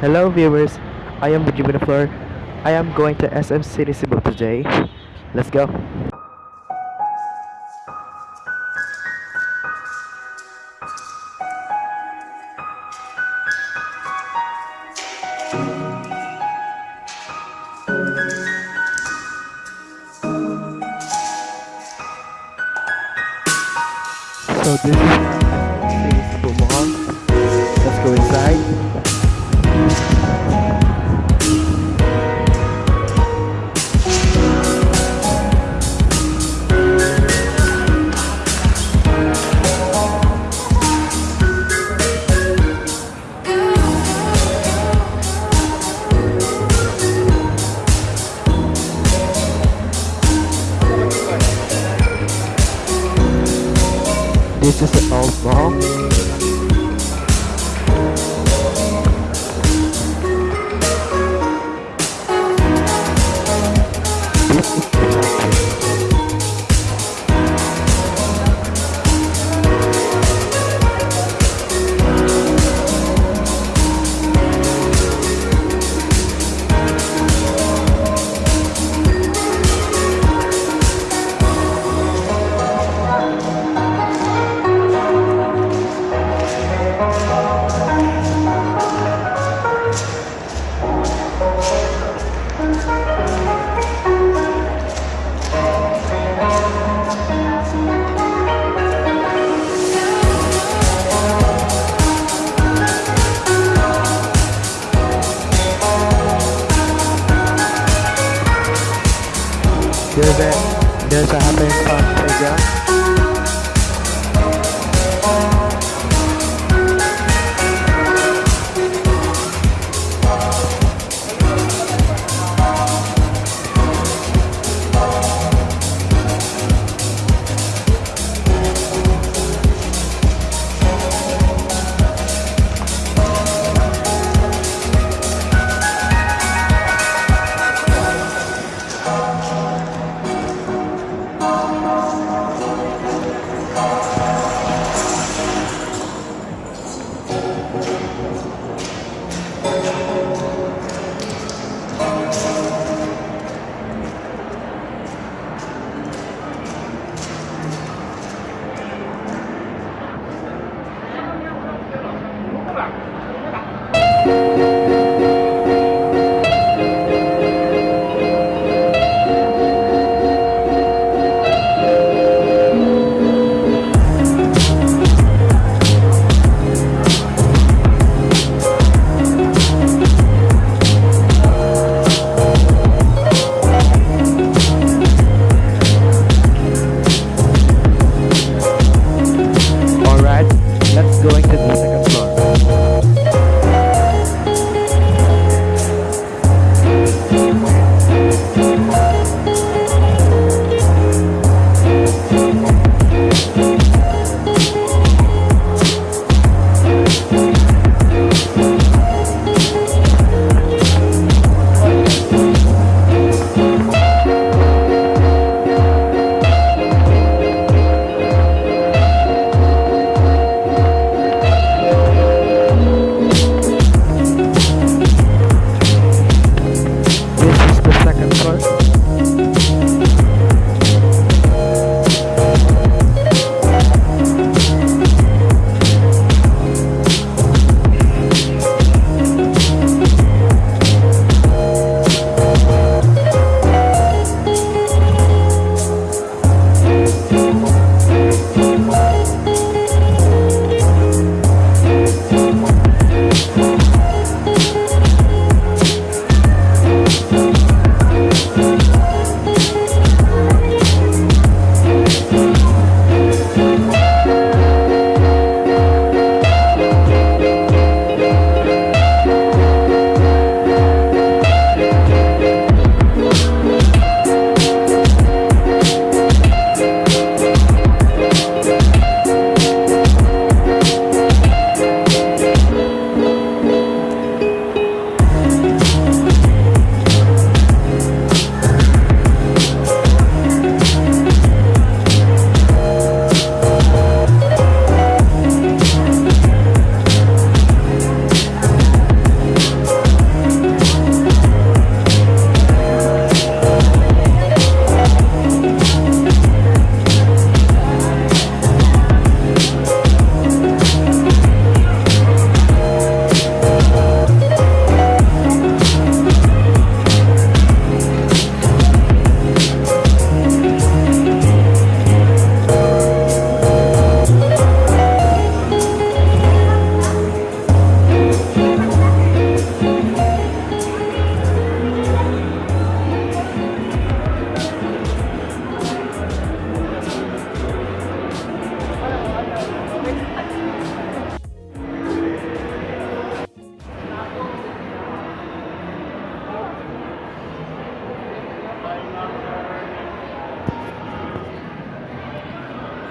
Hello viewers, I am Benjamin Fleur. I am going to SM City Cebu today. Let's go.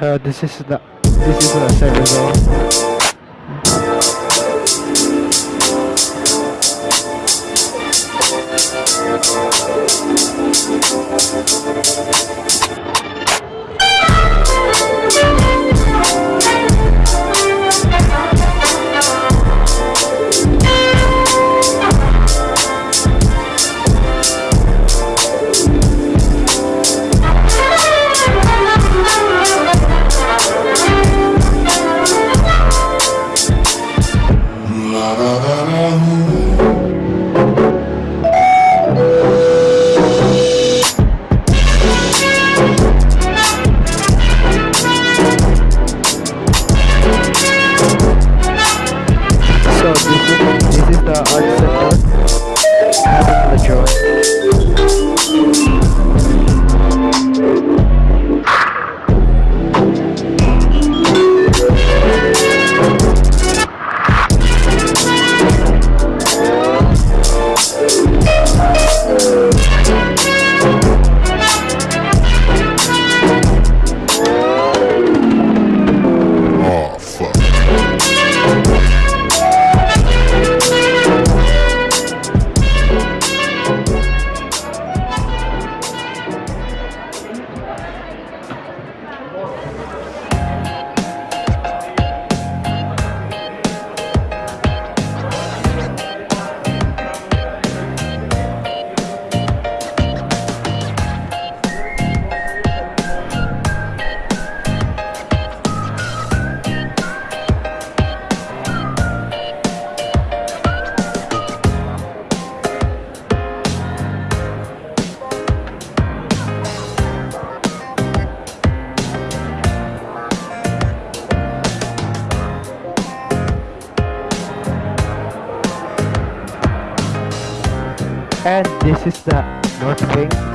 Uh, this is the this is the zone. So And this is the north wing.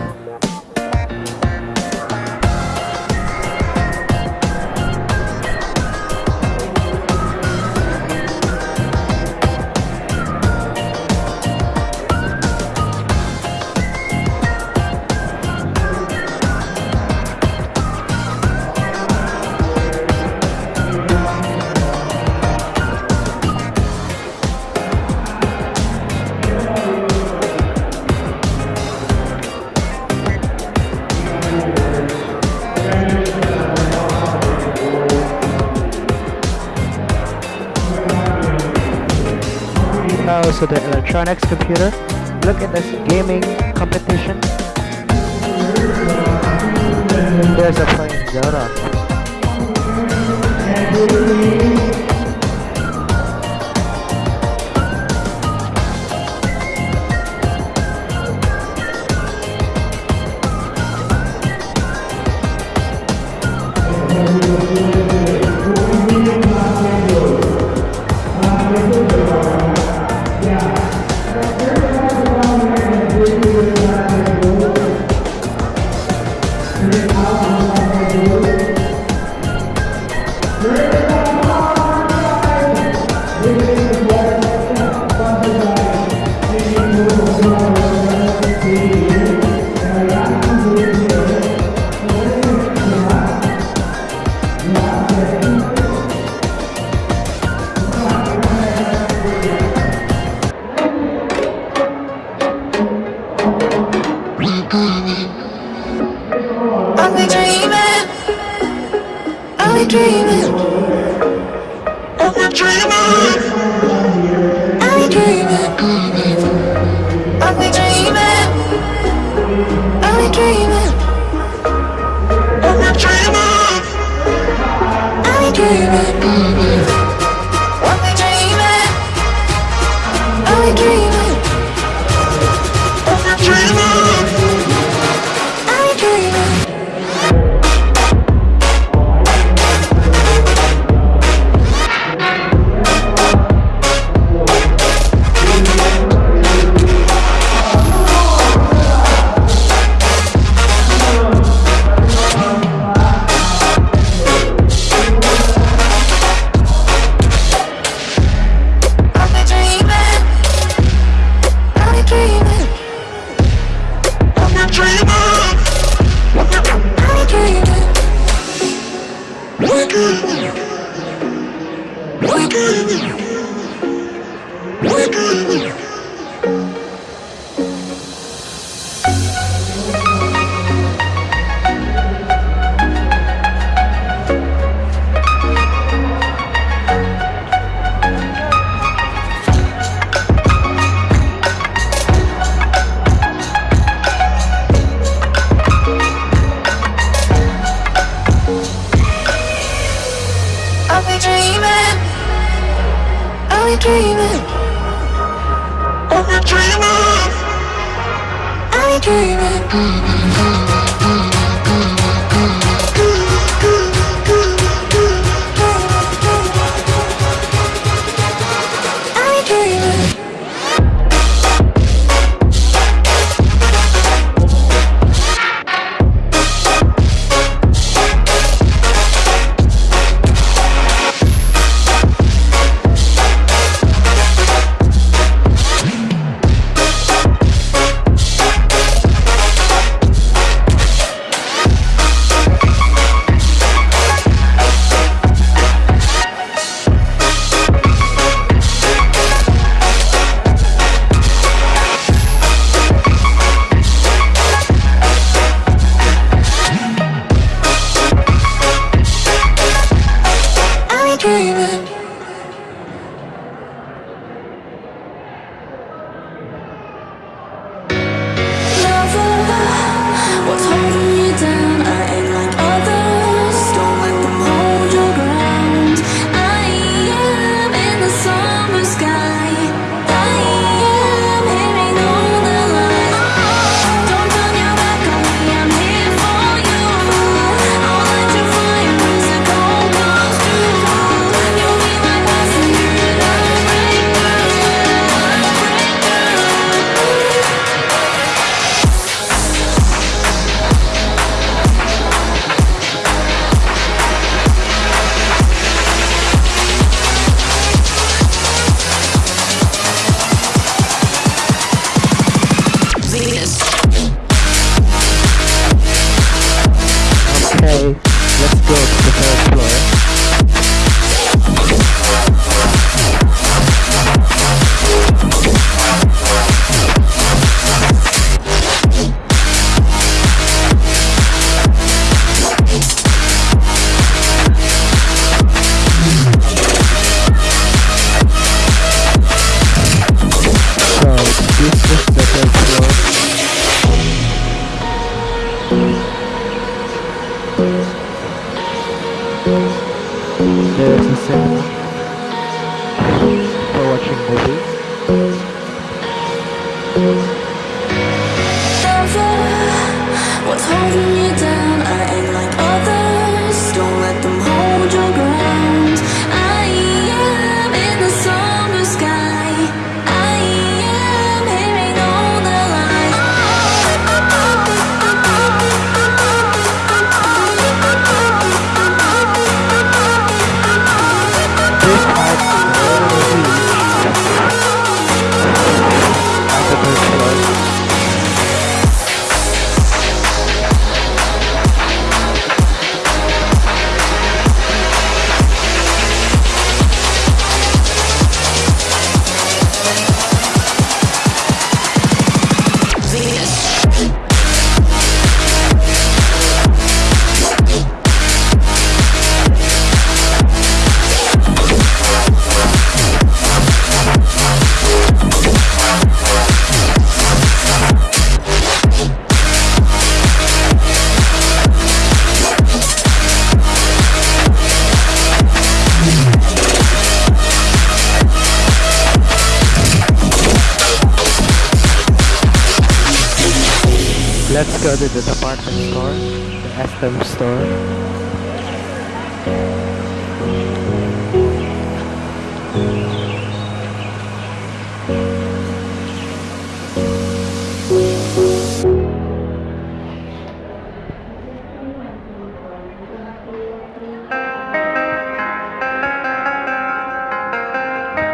So the electronics computer. Look at this gaming competition. There's a playing Zelda. Are we dreaming? Are we dreaming? Are we dreaming? Are we dreaming? to the department store, the SM store.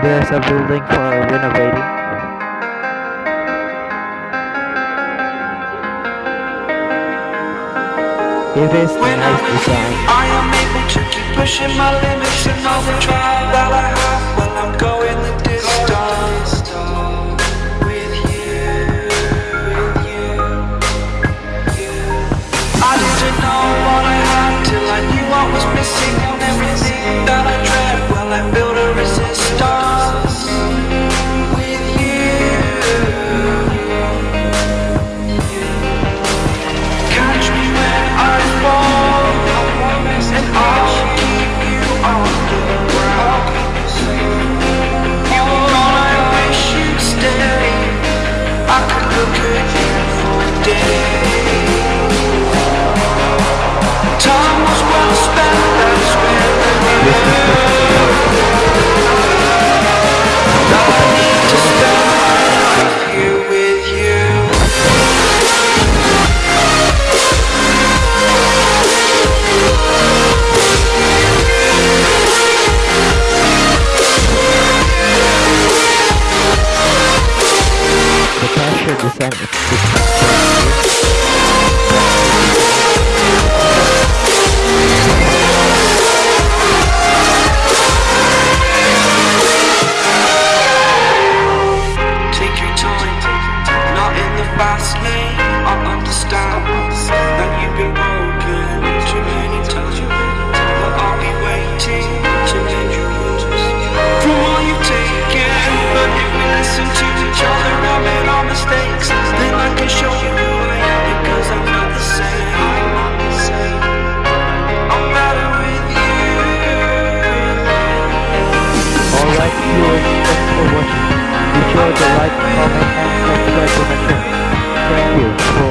There's a building for renovating. It is when nice I'm with you, I am able to keep pushing my limits and all the drive that I have. While I'm going. Like, viewers, thanks for watching. Be sure to like, comment and subscribe to my channel. Thank you